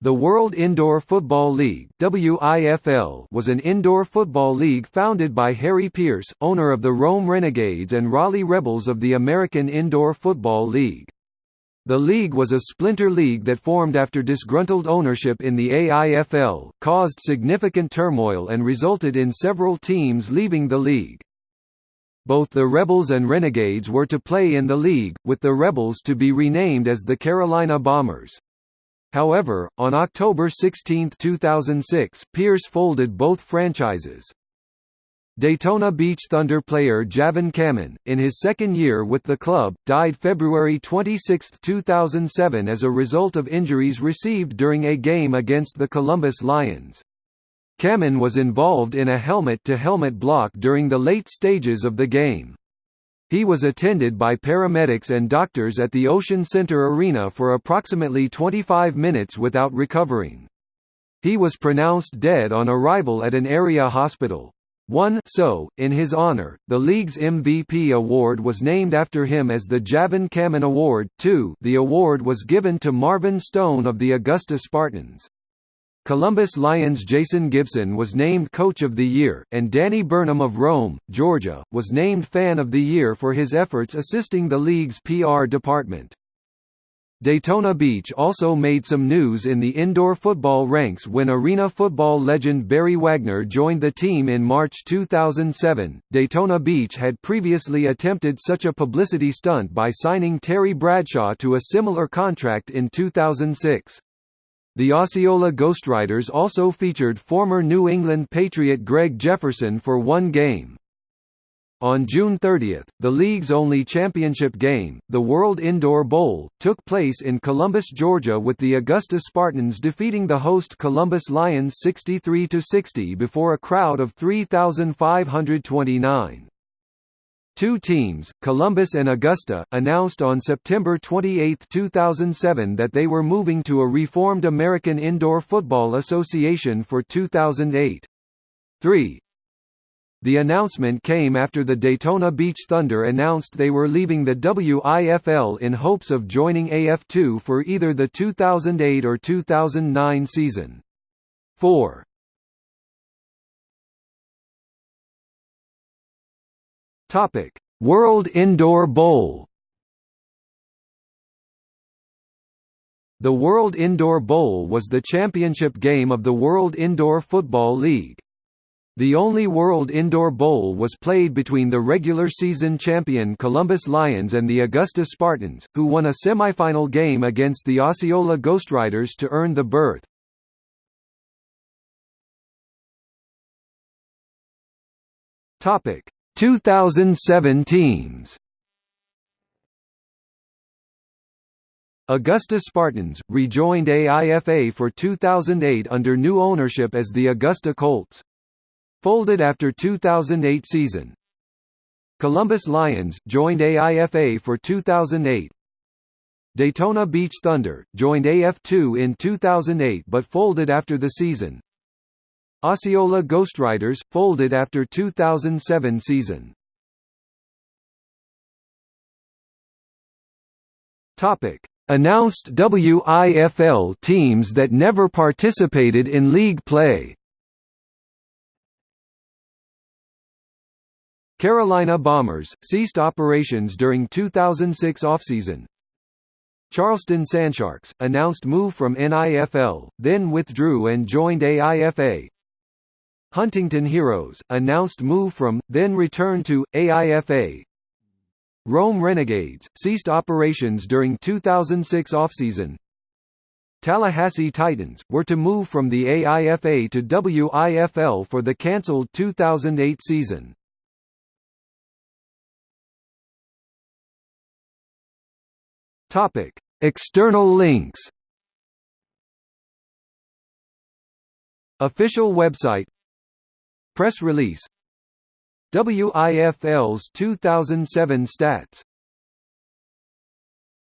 The World Indoor Football League WIFL was an indoor football league founded by Harry Pierce, owner of the Rome Renegades and Raleigh Rebels of the American Indoor Football League. The league was a splinter league that formed after disgruntled ownership in the AIFL, caused significant turmoil and resulted in several teams leaving the league. Both the Rebels and Renegades were to play in the league, with the Rebels to be renamed as the Carolina Bombers. However, on October 16, 2006, Pierce folded both franchises. Daytona Beach Thunder player Javon Camon, in his second year with the club, died February 26, 2007 as a result of injuries received during a game against the Columbus Lions. Camon was involved in a helmet-to-helmet -helmet block during the late stages of the game. He was attended by paramedics and doctors at the Ocean Center Arena for approximately 25 minutes without recovering. He was pronounced dead on arrival at an area hospital. One so, in his honor, the league's MVP award was named after him as the Javon Camon Award. Two, the award was given to Marvin Stone of the Augusta Spartans. Columbus Lions Jason Gibson was named Coach of the Year, and Danny Burnham of Rome, Georgia, was named Fan of the Year for his efforts assisting the league's PR department. Daytona Beach also made some news in the indoor football ranks when arena football legend Barry Wagner joined the team in March 2007. Daytona Beach had previously attempted such a publicity stunt by signing Terry Bradshaw to a similar contract in 2006. The Osceola Ghostriders also featured former New England Patriot Greg Jefferson for one game. On June 30, the league's only championship game, the World Indoor Bowl, took place in Columbus, Georgia with the Augusta Spartans defeating the host Columbus Lions 63–60 before a crowd of 3,529. Two teams, Columbus and Augusta, announced on September 28, 2007 that they were moving to a reformed American Indoor Football Association for 2008. 3. The announcement came after the Daytona Beach Thunder announced they were leaving the WIFL in hopes of joining AF2 for either the 2008 or 2009 season. 4. Topic: World Indoor Bowl. The World Indoor Bowl was the championship game of the World Indoor Football League. The only World Indoor Bowl was played between the regular season champion Columbus Lions and the Augusta Spartans, who won a semifinal game against the Osceola Ghostriders to earn the berth. Topic: 2007 teams Augusta Spartans, rejoined AIFA for 2008 under new ownership as the Augusta Colts. Folded after 2008 season. Columbus Lions, joined AIFA for 2008. Daytona Beach Thunder, joined AF2 in 2008 but folded after the season. Osceola Ghostriders, folded after 2007 season. Topic: Announced WIFL teams that never participated in league play. Carolina Bombers ceased operations during 2006 offseason. Charleston Sandsharks announced move from NIFL, then withdrew and joined AIFA. Huntington Heroes, announced move from, then return to, AIFA. Rome Renegades, ceased operations during 2006 offseason. Tallahassee Titans, were to move from the AIFA to WIFL for the cancelled 2008 season. External links Official website Press release. WIFL's 2007 stats